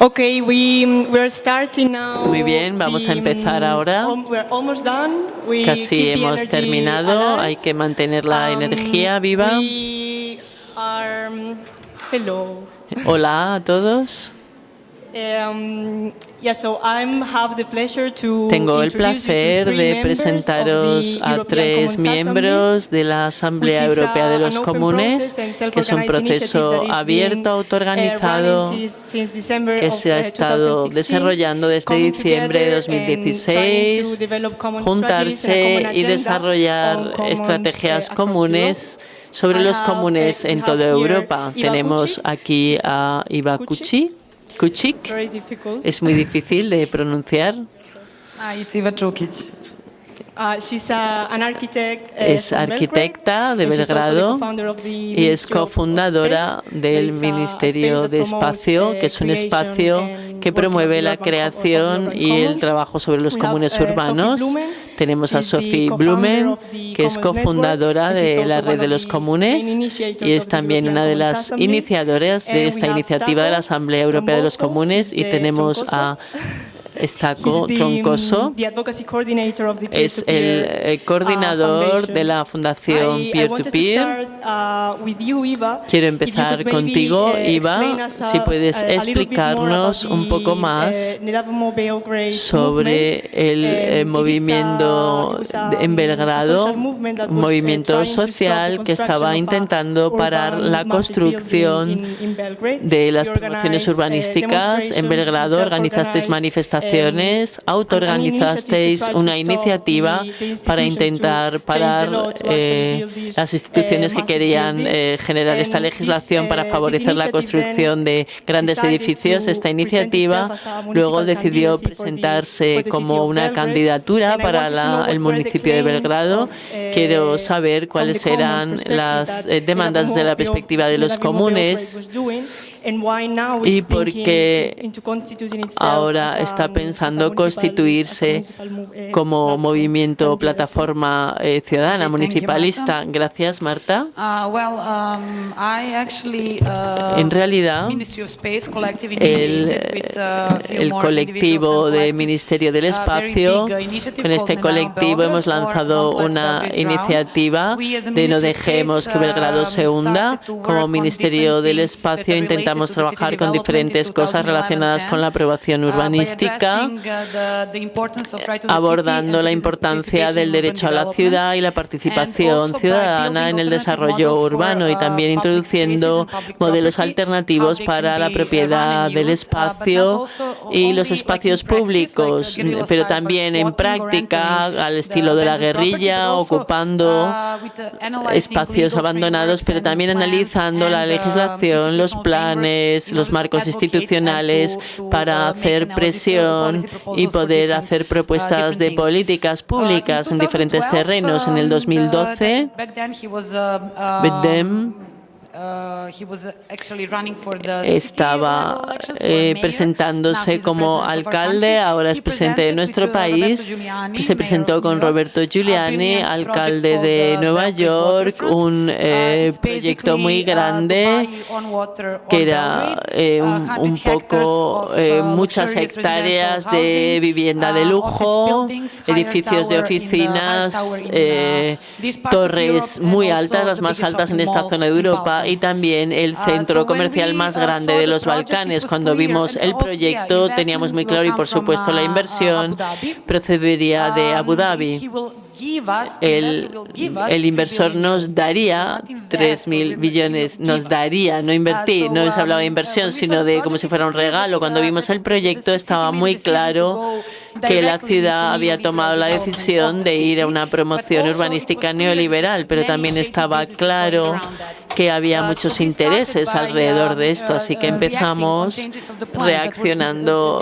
Okay, we we're starting now. Muy bien, vamos a empezar ahora. um, we're almost done. We Casi hemos terminado, alive. hay que mantener la Um, energía viva. We are, um, hello. Hola a todos. Yeah, so I'm have the pleasure to Tengo el placer three de members of presentaros the a European tres miembros de la Asamblea Europea de los Comunes, que es un proceso abierto, autoorganizado, que se ha uh, estado 2016, desarrollando desde diciembre de together and trying 2016, to develop common strategies and a juntarse y desarrollar estrategias uh, comunes sobre los comunes uh, we en have toda here Europa. Tenemos aquí a Iva Kuchik. Es muy difícil de pronunciar. Ah, it's Iva Čukić. Uh, she's an architect, uh, Es arquitecta de Belgrado co-founder of the y es Ministry of- of cofundadora Space. del Ministerio space de that promotes Espacio, the que es un creation espacio and que promueve la creación y el trabajo sobre los comunes Sophie urbanos. Tenemos a Sophie Blumen, que es cofundadora de la Red de los Comunes y es también una de las iniciadoras de esta iniciativa de la Asamblea Europea de los Comunes y tenemos a Estaco Troncoso. the Es el eh, uh, coordinador de la Fundación Peer-to-Peer. uh. Quiero empezar contigo, uh, Iva, si puedes explicarnos un poco más sobre el eh, a- movimiento en Belgrado, un movimiento social que estaba intentando parar la construcción de las promociones urbanísticas en Belgrado. Organizasteis manifestaciones, an autoorganizasteis una iniciativa para intentar parar eh, las instituciones que massive querían eh, generar esta legislación para favorecer la construcción de grandes edificios. Esta iniciativa luego decidió presentarse como una candidatura para la- el municipio de Belgrado. eh, Quiero saber cuáles eran las eh, demandas desde la perspectiva de los comunes was doing, and why now y it's por thinking qué into constituting itself ahora está pensando constituirse eh, como movimiento plataforma eh, ciudadana municipalista. Gracias, Marta. Uh, um, uh, En realidad, el, uh, el colectivo individuals and de collective, Ministerio del Espacio, con este colectivo hemos lanzado una iniciativa de no dejemos que Belgrado se um, hunda. started to Como Ministerio del Espacio related intentamos trabajar con diferentes cosas 2011 relacionadas con la aprobación uh, by urbanística uh, abordando and la importancia del derecho a la ciudad y la participación ciudadana en el desarrollo urbano y uh, también introduciendo modelos alternativos para la propiedad del uh, espacio y los espacios públicos, guerrilla pero style también en práctica al estilo de la guerrilla, ocupando uh, espacios abandonados, pero también analizando la uh, legislación, los planes, los marcos institucionales para make hacer presión y poder hacer uh, propuestas de políticas públicas Uh, en diferentes 2012, terrenos. En el um, 2012, uh, uh, estaba eh, presentándose como alcalde, ahora es presidente de nuestro país. Giuliani, Se presentó con Roberto Giuliani, alcalde de Nueva York, un Uh, eh, proyecto muy uh, grande que era eh, un, 100 un hectares poco muchas hectáreas de vivienda de lujo, edificios de oficinas, torres muy altas, las más altas en esta zona de in Europa y también el Uh, centro comercial más uh, grande de los Balcanes. Cuando vimos el proyecto teníamos muy claro y por supuesto la uh, uh, inversión Abu procedería de Abu Um, Dhabi. El, el 3 inversor nos daría Not invest 3 or mil he will billones, give nos daría, no invertir, Uh, no se hablaba de um, inversión, we saw sino de como si fuera un regalo. Cuando uh, vimos el proyecto estaba muy claro que la ciudad había tomado la decisión de ir a una promoción urbanística neoliberal, pero también estaba claro. Que había muchos intereses alrededor um, de esto, así que empezamos reaccionando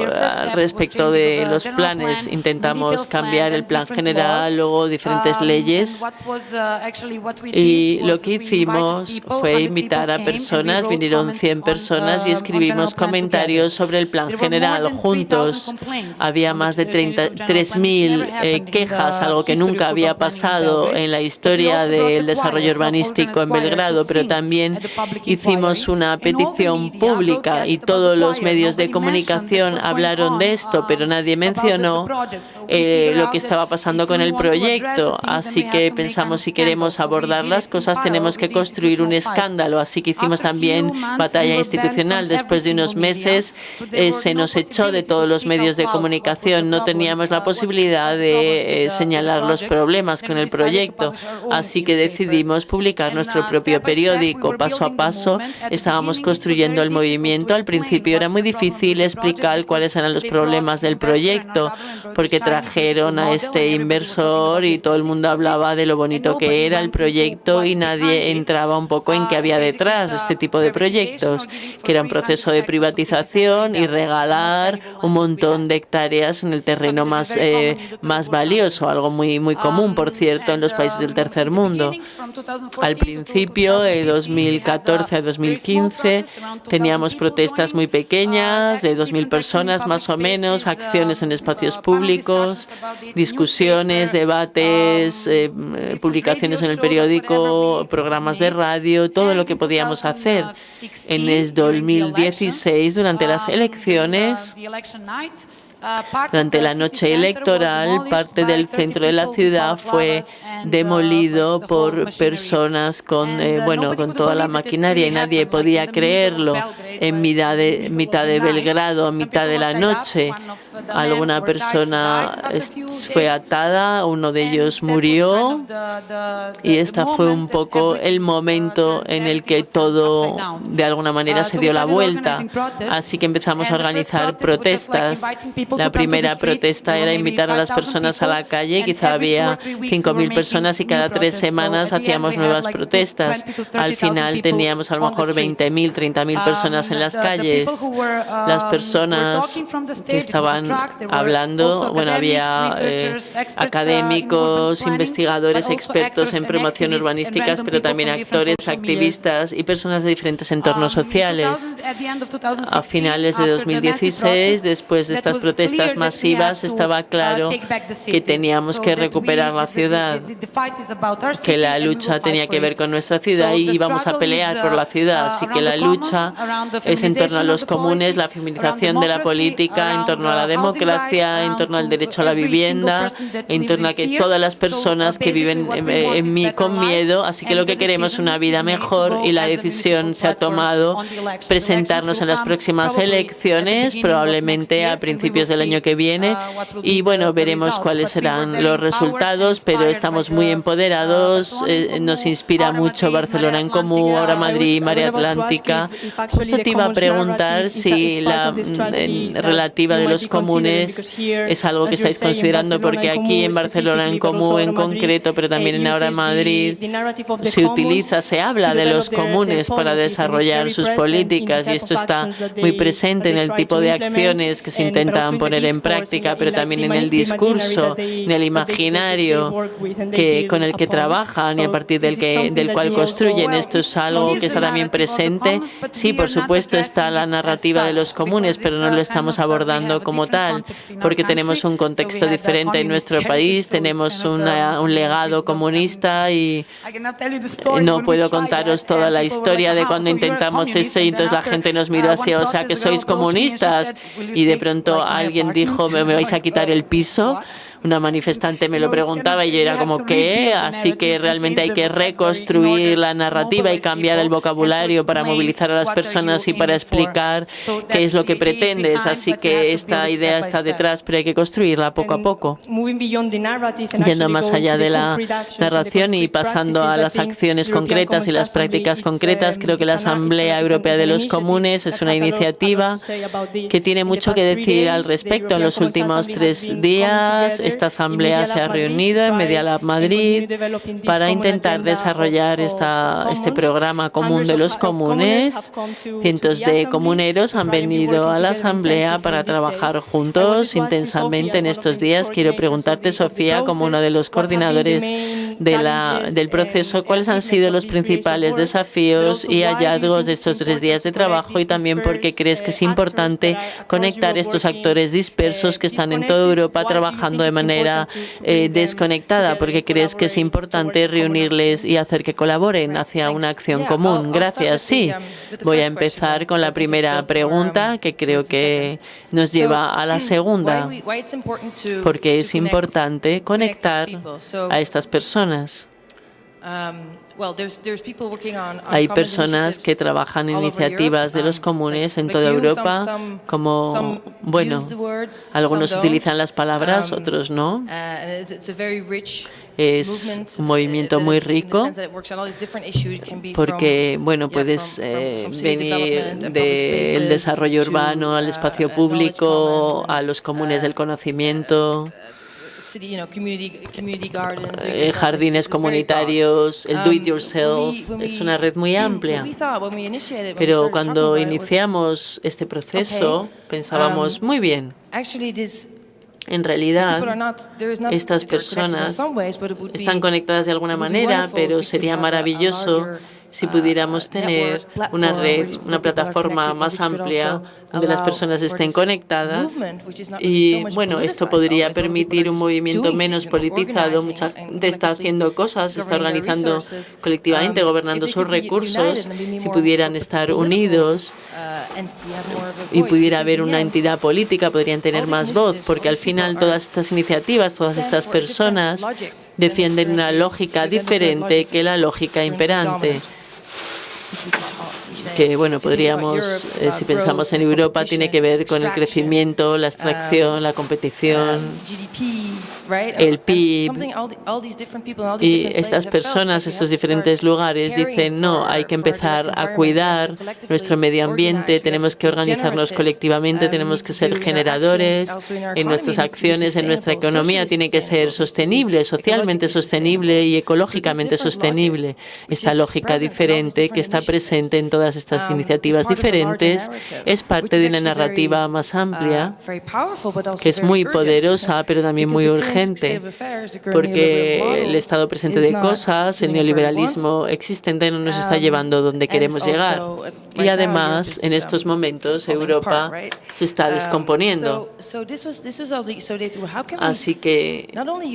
respecto de los planes. plan, Intentamos cambiar el plan general, luego diferentes Um, leyes. uh, Y lo que hicimos fue 100 invitar a personas, vinieron comments 100 on, personas y escribimos comentarios sobre el plan general than 3,000 juntos. Había más de changes 30 of general plan, which 3.000 never eh, quejas, algo que nunca había pasado en la historia del desarrollo urbanístico en Belgrado, pero también hicimos una petición pública y todos los medios de comunicación hablaron de esto, pero nadie mencionó eh, lo que estaba pasando con el proyecto. Así que pensamos si queremos abordar las cosas tenemos que construir un escándalo. Así que hicimos también batalla institucional. Después de unos meses eh, se nos echó de todos los medios de comunicación. No teníamos la posibilidad de eh, señalar los problemas con el proyecto. Así que decidimos publicar nuestro propio periódico. Paso a paso estábamos construyendo el movimiento. Al principio era muy difícil explicar cuáles eran los problemas del proyecto, porque trajeron a este inversor y todo el mundo hablaba de lo bonito que era el proyecto y nadie entraba un poco en qué había detrás de este tipo de proyectos, que era un proceso de privatización y regalar un montón de hectáreas en el terreno más, eh, más valioso, algo muy, muy común, por cierto, en los países del tercer mundo. Al principio, de 2014 a 2015, teníamos protestas muy pequeñas, de 2.000 personas más o menos, acciones en espacios públicos, discusiones, debates, eh, publicaciones en el periódico, programas de radio, todo lo que podíamos hacer. En el 2016, durante las elecciones, durante la noche electoral, parte del centro de la ciudad fue demolido por personas con, eh, bueno, con toda la maquinaria y nadie podía creerlo. En mitad de, mitad de Belgrado, a mitad de la noche, alguna persona fue atada, uno de ellos murió y esta fue un poco el momento en el que todo de alguna manera se dio la vuelta. Así que empezamos a organizar protestas. La primera protesta era invitar a las personas a la calle, quizá había 5.000 personas y cada tres semanas hacíamos nuevas protestas. Al final teníamos a lo mejor 20.000, 30.000 personas en las calles. Las personas que estaban hablando, bueno, había eh, académicos, investigadores, expertos en promoción urbanísticas, pero también actores, activistas y personas de diferentes entornos sociales. A finales de 2016, después de estas protestas masivas, estaba claro que teníamos que recuperar la ciudad, que la lucha tenía que ver con nuestra ciudad y íbamos a pelear por la ciudad. Así que la lucha es en torno a los comunes, la feminización de la política, en torno a la democracia, en torno al derecho a la vivienda, en torno a que todas las personas que viven en, con miedo, así que lo que queremos es una vida mejor y la decisión se ha tomado presentarnos en las próximas elecciones, probablemente a principios del año que viene, y bueno, veremos cuáles serán los resultados, pero estamos muy empoderados, eh, nos inspira mucho Barcelona en Común, ahora Madrid, María Atlántica. Justo te iba a preguntar si la mm, relativa de los comunes es algo que estáis considerando, porque aquí en Barcelona en Común en concreto, pero también en ahora Madrid, se utiliza, se habla de los comunes para desarrollar sus políticas y esto está muy presente en el tipo de acciones que se intentan poner en práctica, pero también en el discurso, en el imaginario que, con el que trabajan y a partir del, que, del cual construyen. Esto es algo que está también presente. Sí, por supuesto, está la narrativa de los comunes, pero no lo estamos abordando como tal, porque tenemos un contexto diferente en nuestro país, tenemos una, un legado comunista y no puedo contaros toda la historia de cuando intentamos ese y entonces la gente nos miró así, o sea que sois comunistas y de pronto alguien dijo, ¿me vais a quitar el piso? Una manifestante me lo preguntaba y yo era como, ¿qué? Así que realmente hay que reconstruir la narrativa y cambiar el vocabulario para movilizar a las personas y para explicar qué es lo que pretendes. Así que esta idea está detrás, pero hay que construirla poco a poco. Yendo más allá de la narración y pasando a las acciones concretas y las prácticas concretas, creo que la Asamblea Europea de los Comunes es una iniciativa que tiene mucho que decir al respecto. En los últimos tres días esta asamblea se ha reunido en Media Lab Madrid para intentar desarrollar esta, este programa común de los comunes. Cientos de comuneros han venido a la asamblea para trabajar juntos intensamente en estos días. Quiero preguntarte, Sofía, como uno de los coordinadores de la, del proceso, ¿cuáles han sido los principales desafíos y hallazgos de estos tres días de trabajo y también por qué crees que es importante conectar estos actores dispersos que están en toda Europa trabajando de manera eh, desconectada, porque crees que es importante reunirles y hacer que colaboren hacia una acción común. Gracias. Sí, voy a empezar con la primera pregunta, que creo que nos lleva a la segunda, porque es importante conectar a estas personas. Hay personas que trabajan en iniciativas de los comunes en toda Europa, como, bueno, algunos utilizan las palabras, otros no. Es un movimiento muy rico porque, bueno, puedes eh, venir del desarrollo urbano al espacio público, a los comunes del conocimiento, eh, jardines comunitarios, el do it yourself, es una red muy amplia. Pero cuando iniciamos este proceso pensábamos, um, muy bien, en realidad, estas personas están conectadas de alguna manera, pero sería maravilloso si pudiéramos tener una red, una plataforma más amplia donde las personas estén conectadas y bueno, esto podría permitir un movimiento menos politizado. Mucha gente está haciendo cosas, está organizando colectivamente, gobernando sus recursos. Si pudieran estar unidos y pudiera haber una entidad política, podrían tener más voz, porque al final todas estas iniciativas, todas estas personas defienden una lógica diferente que la lógica imperante que bueno podríamos eh, si pensamos en Europa tiene que ver con el crecimiento la extracción la competición el PIB y estas personas, estos diferentes lugares dicen no, hay que empezar a cuidar nuestro medio ambiente, tenemos que organizarnos colectivamente, tenemos que ser generadores en nuestras acciones, en nuestra economía, tiene que ser sostenible, socialmente sostenible y ecológicamente sostenible. Esta lógica diferente que está presente en todas estas iniciativas diferentes es parte de una narrativa más amplia que es muy poderosa, pero también muy urgente porque el estado presente de cosas, el neoliberalismo existente no nos está um, llevando donde queremos llegar. Y además, en estos momentos, Europa se está um, descomponiendo. Así que,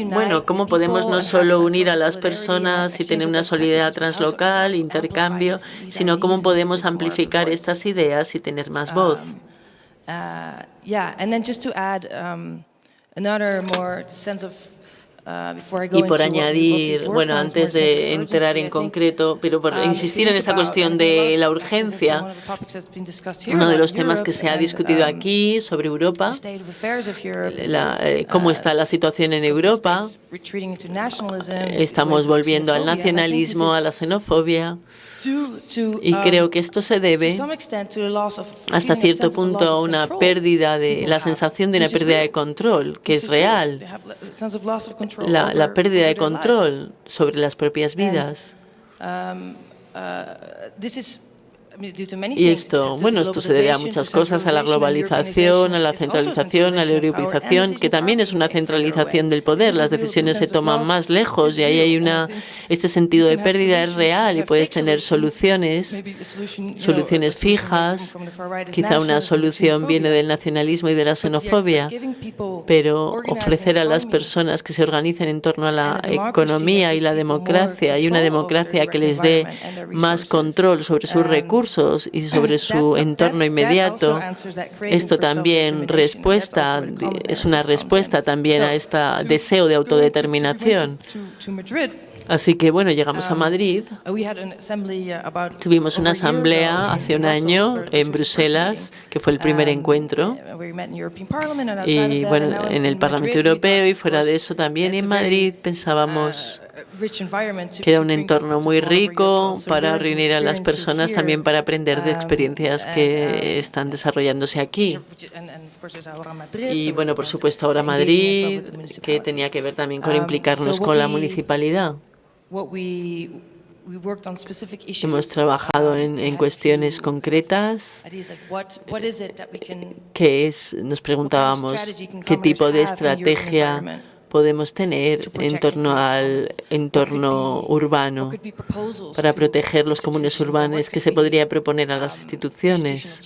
bueno, ¿cómo podemos no solo unir a las personas y tener una solidaridad translocal, intercambio, sino cómo podemos amplificar estas ideas y tener más voz? Um, uh, Uh, y por añadir, bueno, antes de entrar en concreto, pero por um, insistir en esta cuestión de la urgencia, uno de los temas que se ha discutido um, aquí sobre Europa, eh, cómo uh, está la situación en Europa, estamos volviendo al nacionalismo, a la xenofobia, y creo que esto se debe hasta cierto punto a una pérdida de la sensación de una pérdida de control, que es real, la, la pérdida de control sobre las propias vidas. Y esto, bueno, esto se debe a muchas cosas, a la globalización, a la centralización, a la europeización, que también es una centralización del poder. Las decisiones se toman más lejos y ahí hay una este sentido de pérdida es real y puedes tener soluciones, soluciones fijas. Quizá una solución viene del nacionalismo y de la xenofobia, pero ofrecer a las personas que se organicen en torno a la economía y la democracia y una democracia que les dé más control sobre sus recursos y sobre su entorno inmediato. Esto también respuesta, es una respuesta también a este deseo de autodeterminación. Así que, bueno, llegamos a um, Madrid. Uh, Tuvimos una asamblea hace un año en Bruselas, que fue el primer um, encuentro. Y, bueno, en el Parlamento Europeo y fuera de eso también en Madrid pensábamos uh, que era un entorno muy rico para reunir a las personas, también para aprender de um, experiencias que están desarrollándose aquí. Y bueno, por supuesto ahora Madrid, que tenía que ver también con um, implicarnos con la municipalidad. Hemos trabajado en, en cuestiones concretas, que es, nos preguntábamos qué tipo de estrategia podemos tener en torno al entorno urbano para proteger los comunes urbanos que se podría proponer a las instituciones.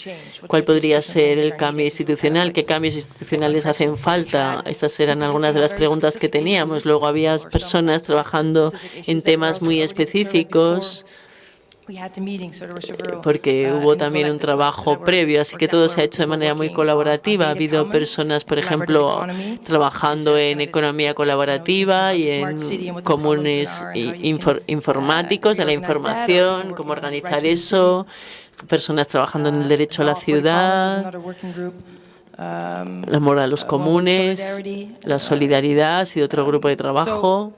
¿Cuál podría ser el cambio institucional? ¿Qué cambios institucionales hacen falta? Estas eran algunas de las preguntas que teníamos. Luego había personas trabajando en temas muy específicos porque hubo también un trabajo previo, así que todo se ha hecho de manera muy colaborativa. Ha habido personas, por ejemplo, trabajando en economía colaborativa y en comunes informáticos de la información, cómo organizar eso, personas trabajando en el derecho a la ciudad, el amor a los comunes, la solidaridad ha sido otro grupo de trabajo.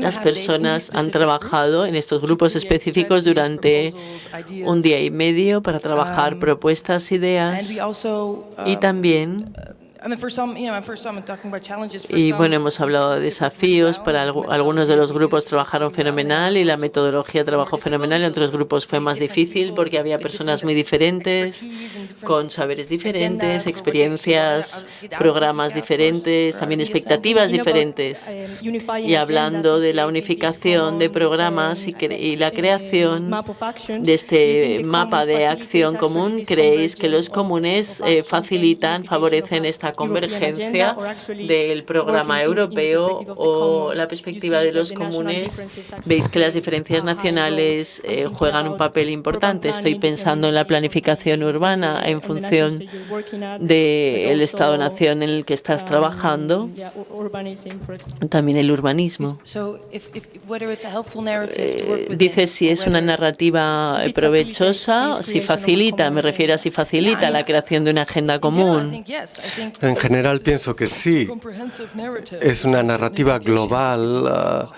Las personas han trabajado en estos grupos específicos durante un día y medio para trabajar propuestas, ideas y también y bueno, hemos hablado de desafíos. Para algunos de los grupos trabajaron fenomenal y la metodología trabajó fenomenal. En otros grupos fue más difícil porque había personas muy diferentes, con saberes diferentes, experiencias, programas diferentes, también expectativas diferentes. Y hablando de la unificación de programas y, la creación de este mapa de acción común, ¿creéis que los comunes eh, facilitan, favorecen esta convergencia del programa europeo o la perspectiva de los comunes, veis que las diferencias nacionales eh, juegan un papel importante. Estoy pensando en la planificación urbana en función del Estado-nación en el que estás trabajando, también el urbanismo. Eh, dice si es una narrativa provechosa, si facilita, me refiero a si facilita la creación de una agenda común. En general pienso que sí. Es una narrativa global ah,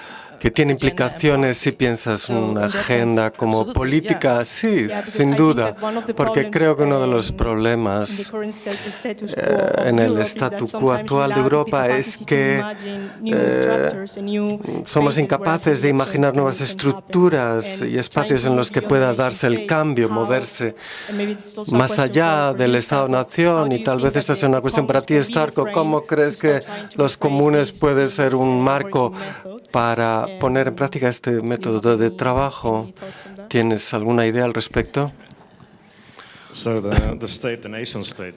que tiene implicaciones si piensas una agenda como política, sí, sin duda, porque creo que uno de los problemas eh, en el statu quo actual de Europa es que eh, somos incapaces de imaginar nuevas estructuras y espacios en los que pueda darse el cambio, moverse más allá del Estado-Nación y tal vez esta sea una cuestión para ti, Starco, ¿cómo crees que los comunes pueden ser un marco para poner en práctica este método de trabajo. ¿Tienes alguna idea al respecto?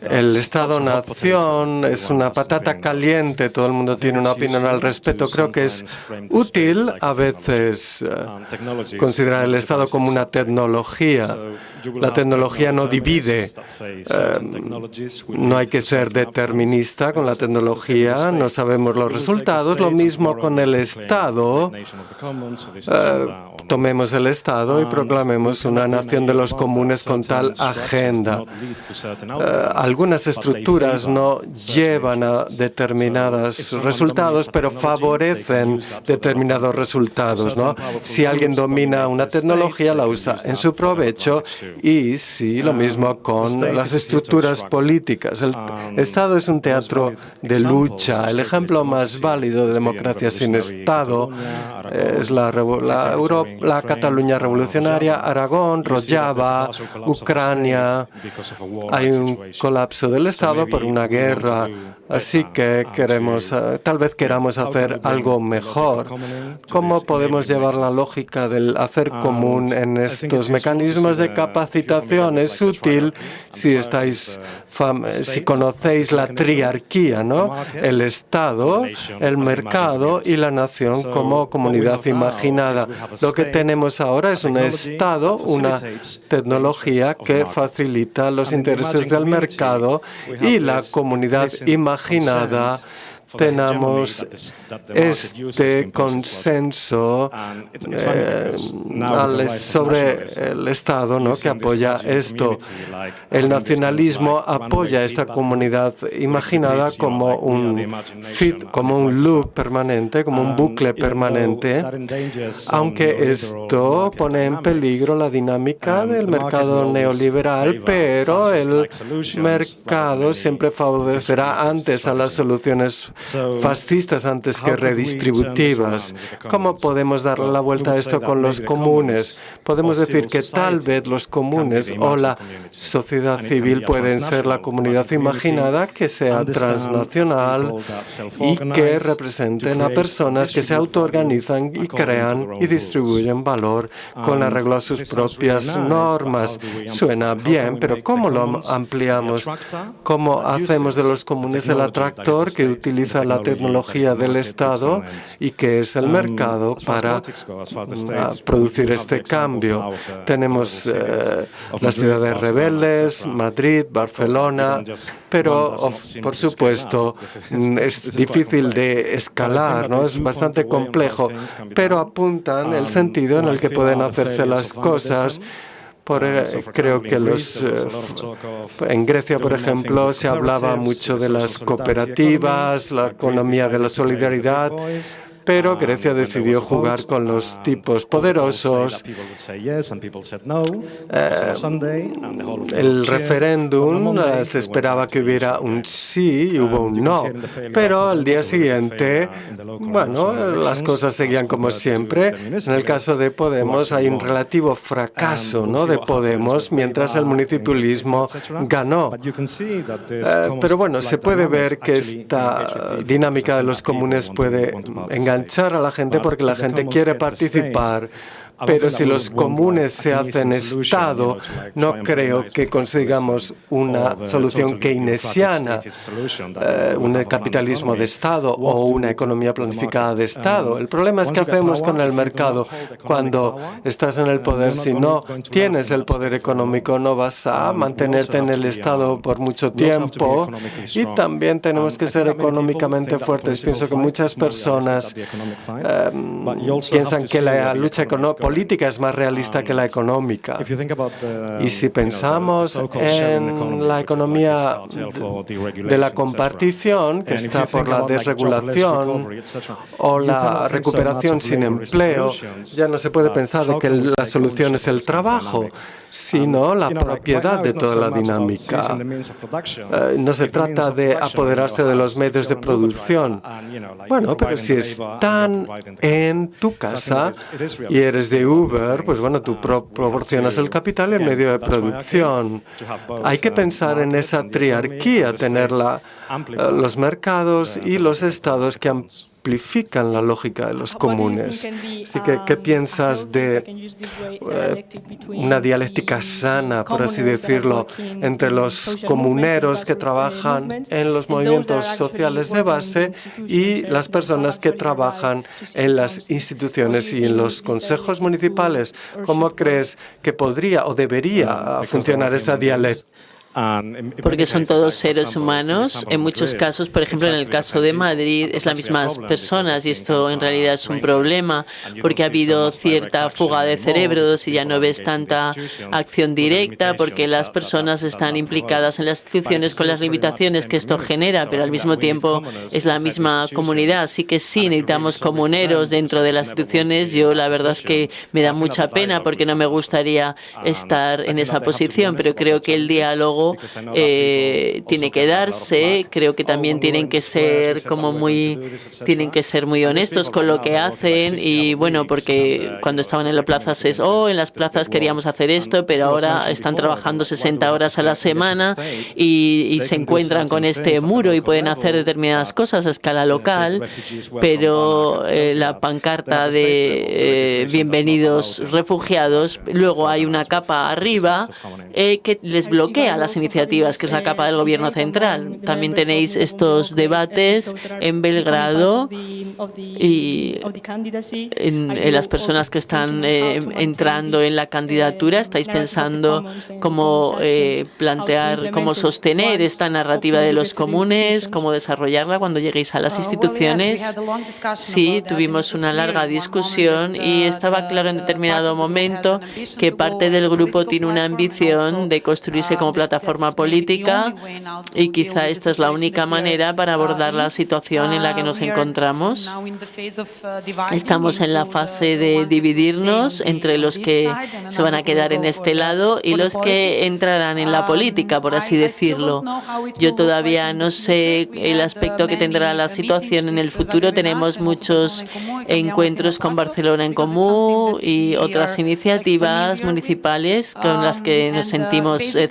El Estado-nación es una patata caliente, todo el mundo tiene una opinión al respecto. Creo que es útil a veces eh, considerar el Estado como una tecnología. La tecnología no divide. Eh, no hay que ser determinista con la tecnología, no sabemos los resultados. Lo mismo con el Estado. Eh, tomemos el Estado y proclamemos una nación de los comunes con tal agenda. Eh, algunas estructuras no llevan a determinados resultados, pero favorecen determinados resultados. ¿no? Si alguien domina una tecnología, la usa en su provecho y sí, lo mismo con las estructuras políticas. El Estado es un teatro de lucha. El ejemplo más válido de democracia sin Estado es la, la, Europa, la Cataluña revolucionaria, Aragón, Rojava, Ucrania. Hay un colapso del Estado por una guerra. Así que queremos, eh, tal vez queramos hacer algo mejor. ¿Cómo podemos llevar la lógica del hacer común en estos mecanismos de capacitación? Es útil si estáis si conocéis la triarquía, ¿no? El Estado, el mercado y la nación como comunidad imaginada. Lo que tenemos ahora es un Estado, una tecnología que facilita los intereses del mercado y la comunidad imaginada. tenemos este consenso eh, sobre el Estado ¿no? que apoya esto. El nacionalismo apoya esta comunidad imaginada como un fit, como un loop permanente, como un bucle permanente, aunque esto pone en peligro la dinámica del mercado neoliberal, pero el mercado siempre favorecerá antes a las soluciones fascistas antes que redistributivas. ¿Cómo podemos darle la vuelta a esto con los comunes? Podemos decir que tal vez los comunes o la sociedad civil pueden ser la comunidad imaginada que sea transnacional y que representen a personas que se autoorganizan y crean y distribuyen valor con arreglo a sus propias normas. Suena bien, pero ¿cómo lo ampliamos? ¿Cómo hacemos de los comunes el atractor que utiliza la tecnología del Estado y que es el mercado para mm, producir este cambio? Tenemos eh, las ciudades rebeldes, Madrid, Barcelona, pero por supuesto es difícil de escalar, ¿no? es bastante complejo, pero apuntan el sentido en el que pueden hacerse las cosas por, eh, creo que los, eh, en Grecia, por ejemplo, se hablaba mucho de las cooperativas, la economía de la solidaridad, pero Grecia decidió jugar con los tipos poderosos. Eh, el referéndum eh, se esperaba que hubiera un sí y hubo un no, pero al día siguiente, bueno, las cosas seguían como siempre. En el caso de Podemos hay un relativo fracaso ¿no? de Podemos, mientras el municipalismo ganó. Eh, pero bueno, se puede ver que esta dinámica de los comunes puede engañar enganchar a la gente porque la gente quiere participar pero si los comunes se hacen Estado, no creo que consigamos una solución keynesiana, eh, un capitalismo de Estado o una economía planificada de Estado. El problema es que hacemos con el mercado cuando estás en el poder. Si no tienes el poder económico, no vas a mantenerte en el Estado por mucho tiempo. Y también tenemos que ser económicamente fuertes. Pienso que muchas personas em, piensan que la lucha económica política es más realista que la económica. Y si pensamos en la economía de la compartición, que está por la desregulación o la recuperación sin empleo, ya no se puede pensar de que la solución es el trabajo, sino la propiedad de toda la dinámica. Eh, no se trata de apoderarse de los medios de producción. Bueno, pero si están en tu casa y eres de Uber, pues bueno, tú proporcionas el capital y el medio de producción. Hay que pensar en esa triarquía, tener eh, los mercados y los estados que han simplifican la lógica de los comunes. Así que, ¿qué um, piensas de eh, una dialéctica sana, por así decirlo, entre los comuneros que trabajan en los movimientos sociales de base y las personas que trabajan en las instituciones y en los consejos municipales? ¿Cómo crees que podría o debería funcionar esa dialéctica? Porque son todos seres humanos. En muchos casos, por ejemplo, en el caso de Madrid, es las mismas personas y esto en realidad es un problema porque ha habido cierta fuga de cerebros y ya no ves tanta acción directa porque las personas están implicadas en las instituciones con las limitaciones que esto genera, pero al mismo tiempo es la misma comunidad. Así que sí, necesitamos comuneros dentro de las instituciones. Yo la verdad es que me da mucha pena porque no me gustaría estar en esa posición, pero creo que el diálogo eh, tiene que darse. Creo que también tienen que ser como muy, tienen que ser muy honestos con lo que hacen y bueno, porque cuando estaban en las plazas es, oh, en las plazas queríamos hacer esto, pero ahora están trabajando 60 horas a la semana y, se encuentran con este muro y pueden hacer determinadas cosas a escala local, pero eh, la pancarta de eh, bienvenidos refugiados, luego hay una capa arriba que les bloquea las iniciativas, que es la capa del gobierno central. También tenéis estos debates en Belgrado y en, las personas que están eh, entrando en la candidatura. ¿Estáis pensando cómo eh, plantear, cómo sostener esta narrativa de los comunes, cómo desarrollarla cuando lleguéis a las instituciones? Sí, tuvimos una larga discusión y estaba claro en determinado momento que parte del grupo tiene una ambición de construirse como plataforma plataforma política y quizá esta es la única manera para abordar la situación en la que nos encontramos. Estamos en la fase de dividirnos entre los que se van a quedar en este lado y los que entrarán en la política, por así decirlo. Yo todavía no sé el aspecto que tendrá la situación en el futuro. Tenemos muchos encuentros con Barcelona en Común y otras iniciativas municipales con las que nos sentimos eh,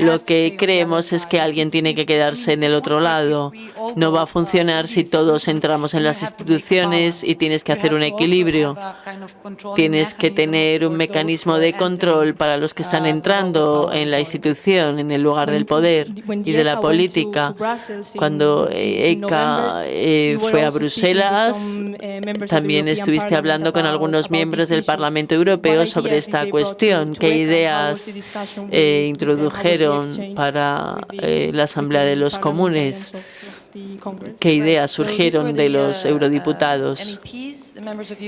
Lo que creemos es que alguien tiene que quedarse en el otro lado. No va a funcionar si todos entramos en las instituciones y tienes que hacer un equilibrio. Tienes que tener un mecanismo de control para los que están entrando en la institución, en el lugar del poder y de la política. Cuando ECA eh, fue a Bruselas, también estuviste hablando con algunos miembros del Parlamento Europeo sobre esta cuestión. ¿Qué ideas eh, introdujeron para eh, la Asamblea de los Comunes? ¿Qué ideas surgieron de los eurodiputados?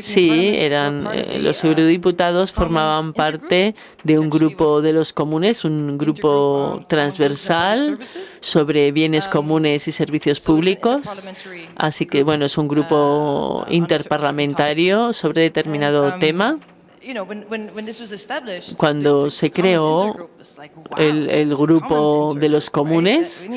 Sí, eran eh, los eurodiputados formaban parte de un grupo de los comunes, un grupo transversal sobre bienes comunes y servicios públicos. Así que, bueno, es un grupo interparlamentario sobre determinado tema. Cuando se creó el, grupo de los comunes,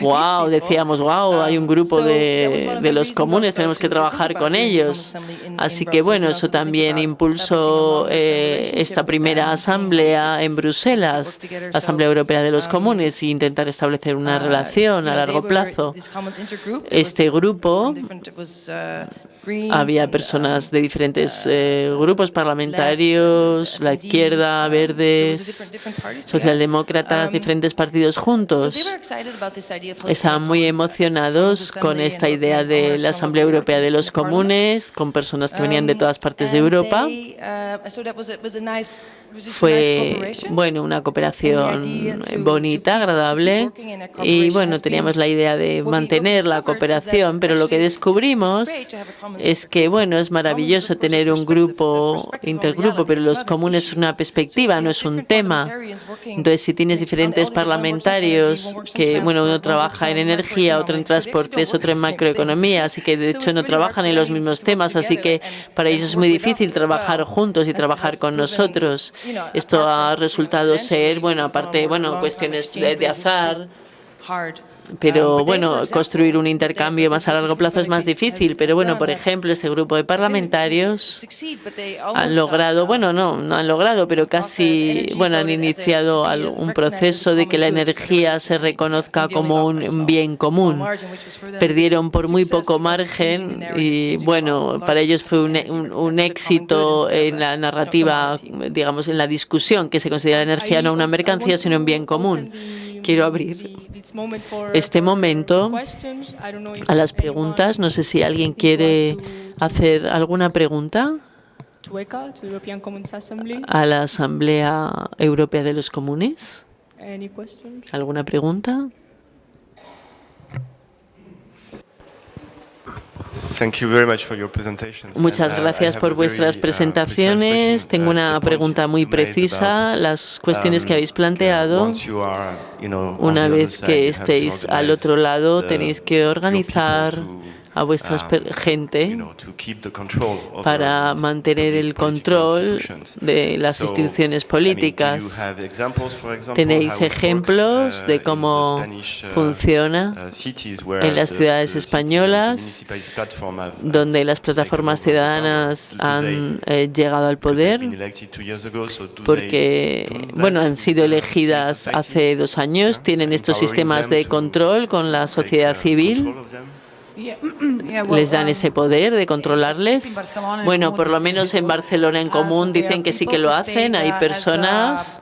wow, decíamos, wow, hay un grupo de, de los comunes, tenemos que trabajar con ellos. Así que bueno, eso también impulsó eh, esta primera asamblea en Bruselas, la Asamblea Europea de los Comunes, e intentar establecer una relación a largo plazo. Este grupo había personas de diferentes eh, grupos parlamentarios, la izquierda, verdes, socialdemócratas, diferentes partidos juntos. Estaban muy emocionados con esta idea de la Asamblea Europea de los Comunes, con personas que venían de todas partes de Europa. Fue, bueno, una cooperación bonita, agradable. y, bueno, teníamos la idea de mantener la cooperación, pero lo que descubrimos es que, bueno, es maravilloso tener un grupo, intergrupo, pero los comunes es una perspectiva, no es un tema. Entonces, si tienes diferentes parlamentarios que, bueno, uno trabaja en energía, otro en transportes, otro en macroeconomía, así que de hecho no trabajan en los mismos temas, así que para ellos es muy difícil trabajar juntos y trabajar con nosotros. Esto ha resultado ser, bueno, aparte, bueno, cuestiones de azar, pero um, bueno, construir un intercambio más a largo plazo es más difícil. Pero bueno, por ejemplo, ese grupo de parlamentarios han logrado, bueno, no, no han logrado, pero casi, bueno, han iniciado un proceso de que la energía se reconozca como un bien común. Perdieron por muy poco margen y bueno, para ellos fue un, un éxito en la narrativa, digamos, en la discusión, que se considera la energía no una mercancía, sino un bien común quiero abrir este momento a las preguntas. No sé si alguien quiere hacer alguna pregunta a la Asamblea Europea de los Comunes. ¿Alguna pregunta? Muchas uh, gracias por vuestras uh, presentaciones. Tengo una pregunta muy precisa. Las cuestiones que um, habéis planteado, una vez que estéis al otro lado, tenéis que organizar a vuestra um, gente para mantener el control de las instituciones políticas. ¿Tenéis ejemplos uh, de cómo uh, funciona uh, en las ciudades españolas donde las plataformas ciudadanas han eh, llegado al poder? Porque, bueno, han sido elegidas hace dos años, tienen estos sistemas de control con la sociedad civil. Les dan ese poder de controlarles. Bueno, por lo menos en Barcelona en común dicen que sí que lo hacen. Hay personas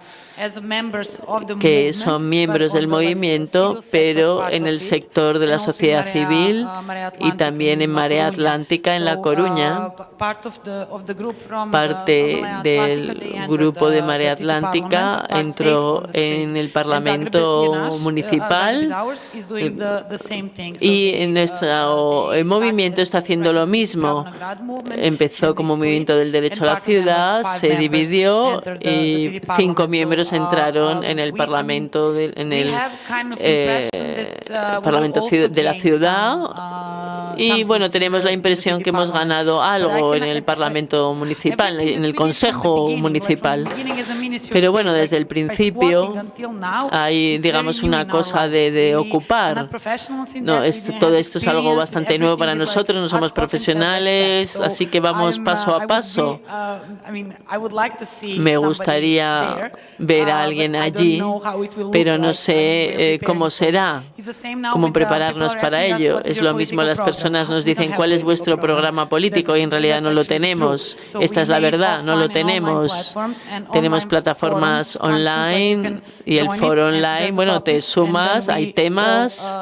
que son miembros del movimiento, pero en el sector de la sociedad civil y también en Marea Atlántica en La Coruña. Uh, Parte del grupo de Marea Atlántica entró en el Parlamento uh, municipal y en nuestro movimiento está haciendo lo mismo. Empezó como movimiento del derecho a la ciudad, se dividió y cinco miembros extranjeros entraron en el Parlamento, en el Parlamento de la ciudad y bueno, tenemos la impresión que hemos ganado algo en el Parlamento municipal, en el Consejo municipal. Pero bueno, desde el principio hay, digamos, una cosa de, ocupar. No, todo esto es algo bastante nuevo para nosotros, no somos profesionales, así que vamos paso a paso. Me gustaría ver a alguien allí, pero no sé eh, cómo será, cómo prepararnos para ello. Es lo mismo, las personas nos dicen cuál es vuestro programa político y en realidad no lo tenemos. Esta es la verdad, no lo tenemos. Tenemos plataformas online y el foro online, bueno, te sumas, hay temas,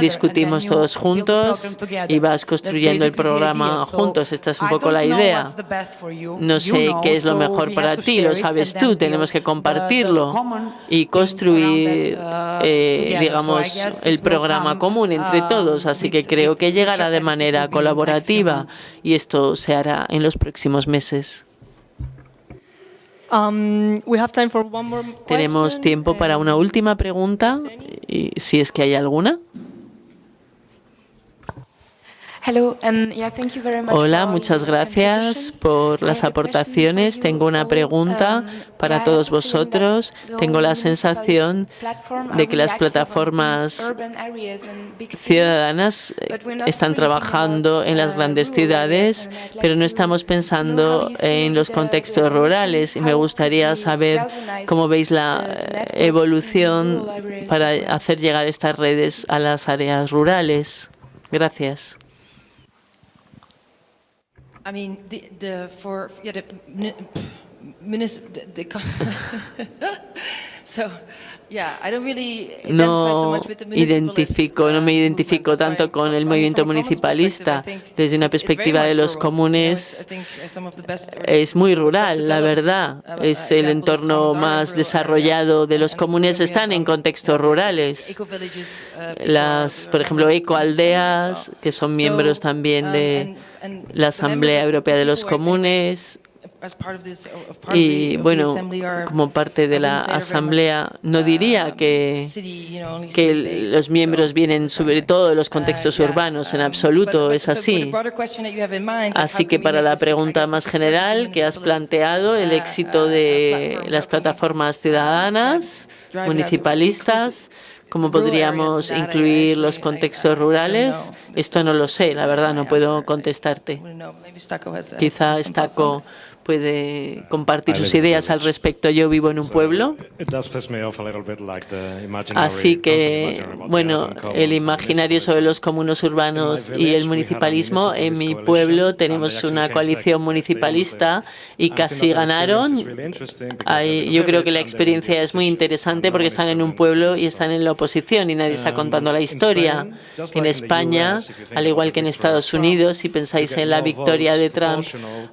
discutimos todos juntos y vas construyendo el programa juntos. Esta es un poco la idea. No sé qué es lo mejor para ti, lo sabes tú, tenemos que compartirlo y construir, eh, digamos, el programa común entre todos. Así que creo que llegará de manera colaborativa y esto se hará en los próximos meses. Um, Tenemos tiempo para una última pregunta, y si es que hay alguna. Hola, muchas gracias por las aportaciones. Tengo una pregunta um, para todos vosotros. Tengo la sensación de que las plataformas ciudadanas están trabajando en las grandes uh, ciudades, pero no estamos pensando en los contextos rurales y me gustaría saber cómo veis la eh, evolución para hacer llegar estas redes a las áreas rurales. Gracias. I mean, the, the for yeah, the, minister, the, so no identifico, no me identifico tanto con el movimiento municipalista. Desde una perspectiva de los comunes, es muy rural, la verdad. Es el entorno más desarrollado de los comunes, están en contextos rurales. Las, por ejemplo, ecoaldeas, que son miembros también de la Asamblea Europea de los Comunes, y bueno, como parte de la Asamblea, no diría um, que, que los miembros vienen sobre todo de los uh, contextos urbanos, en um, absoluto es así. Así que para la pregunta más general que has planteado, el uh, éxito uh, de las plataformas ciudadanas, municipalistas, ¿Cómo podríamos incluir los contextos rurales? Esto no lo sé, la verdad, no puedo contestarte. Quizá Estaco puede compartir sus ideas al respecto. Yo vivo en un pueblo, así que, bueno, el imaginario sobre los comunos urbanos y el municipalismo, en mi pueblo tenemos una coalición municipalista y casi ganaron. yo creo que la experiencia es muy interesante porque están en un pueblo y están en la oposición y nadie está contando la historia. En España, al igual que en Estados Unidos, si pensáis en la victoria de Trump,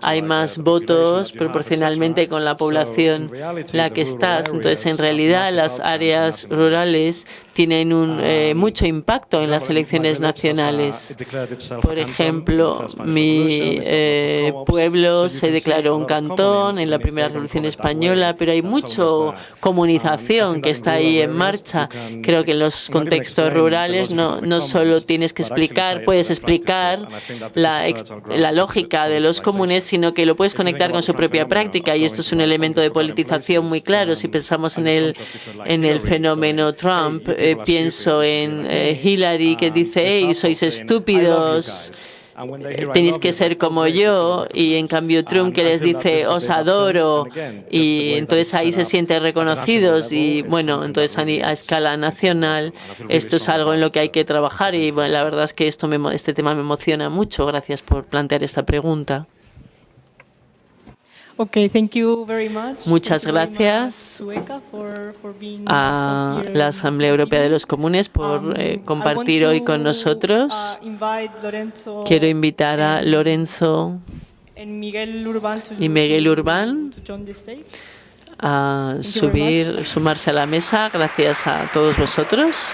hay más votos proporcionalmente con la población la que estás. Entonces, en realidad, las áreas rurales tienen un, eh, mucho impacto en las elecciones nacionales. Por ejemplo, mi eh, pueblo se declaró un cantón en la primera revolución española, pero hay mucho comunización que está ahí en marcha. Creo que en los contextos rurales no, no solo tienes que explicar, puedes explicar la, la lógica de los comunes, sino que lo puedes conectar con su propia práctica y esto es un elemento de politización muy claro. Si pensamos en el, en el fenómeno Trump, eh, pienso en eh, Hillary que dice, hey, sois estúpidos, tenéis que ser como yo, y en cambio Trump que les dice, os adoro, y entonces ahí se sienten reconocidos, y bueno, entonces a, escala nacional esto es algo en lo que hay que trabajar, y bueno, la verdad es que esto me, este tema me emociona mucho. Gracias por plantear esta pregunta. Muchas gracias a la Asamblea Europea de los Comunes por um, eh, compartir hoy con nosotros. Uh, Quiero invitar a Lorenzo y Miguel Urbán a subir, sumarse a la mesa. Gracias a todos vosotros.